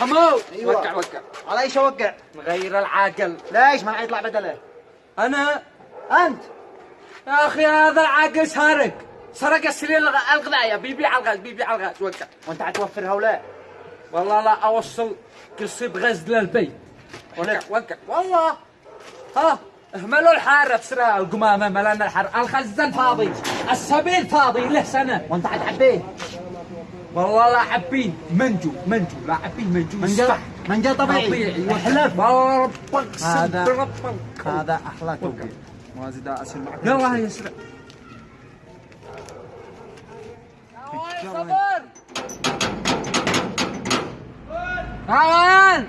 حمو. أيوة. وقع وقع. على إيش اوقع؟ نغير العاقل. ليش ما يطلع بدله؟ أنا؟ أنت. يا أخي هذا العاقل سارق. سرق السليل الغ- الغذائية. بيبيع الغاز بيبيع الغاز. وقع. وأنت حتوفرها ولا؟ والله لا أوصل قصيب غز للبيت. وقع. وقع والله. ها اهملوا الحارة. بسرعة القمامة ملان الحر. الخزان فاضي. السبيل فاضي. له سنة. وأنت حتحبيه؟ والله لا حبين منجو منجو لا حبين منجو. من جا يصفح. من جا طبيعي. طبيعي أحلف. والله ربك هذا- صدق ربك. هذا أحلى توقيت موازي دا اسهل معك. يلا هيا اسرع صبر. تعال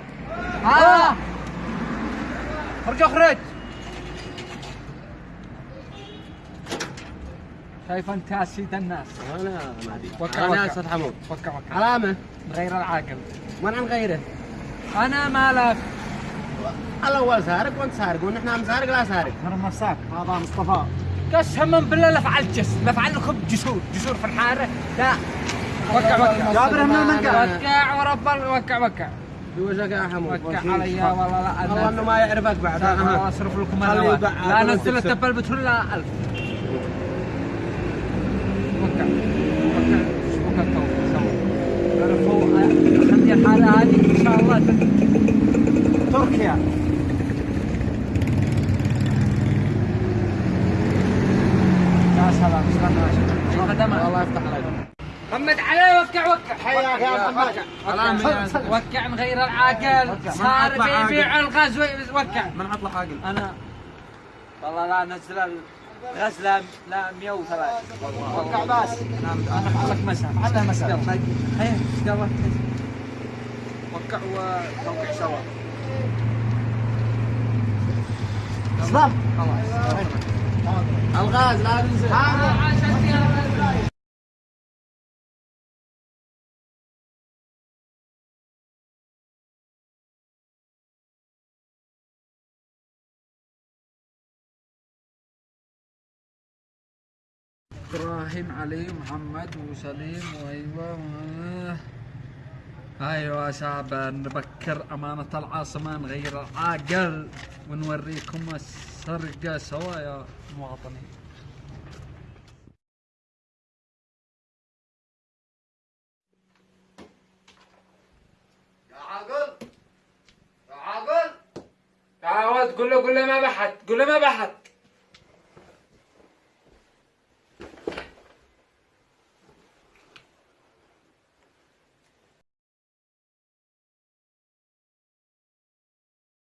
ها. خرج اخرج شايف أنت سيد الناس. أنا ما أدري. وكع أنا أسد حمود. وكع وكع علامة. مغير العاقل. وين عن غيره؟ أنا مالك. الأول سارق وأنت سارق ونحن عم سارق لا سارق. ترى ما هذا مصطفى. قسما بالله لا فعلت جس لا فعلكم جسور. جسور في الحارة. لا. وكع وكع يا من من قال؟ وكع ورب وكع وكع بوجهك يا حمود. وكع علي والله لا والله إنه ما يعرفك بعد. أنا اصرف لكم أنا لا نزلت البلبت لا 1000 شاء الله. تركيا. يا سلام خدمة. الله يفتح عليك. محمد علي وقع وقع حياك يا محمد. وقع وقع نغير العاقل. صار بيبيع الغاز وقع من عطله حاقل أنا. والله لا نزل الغزله لا 103 وقع باس أنا لك مساء. على مساء. هيا يلا وقع وتوقع سوا. اسلام. خلاص. الغاز لا تنزل. إبراهيم علي محمد وسليم وأيوة. أيوه شباب نبكر أمانة العاصمه نغير العاقل ونوريكم السرقة سوا يا مواطنين يا عاقل. يا عاقل تقول له قول له ما بحث قول له ما بحث.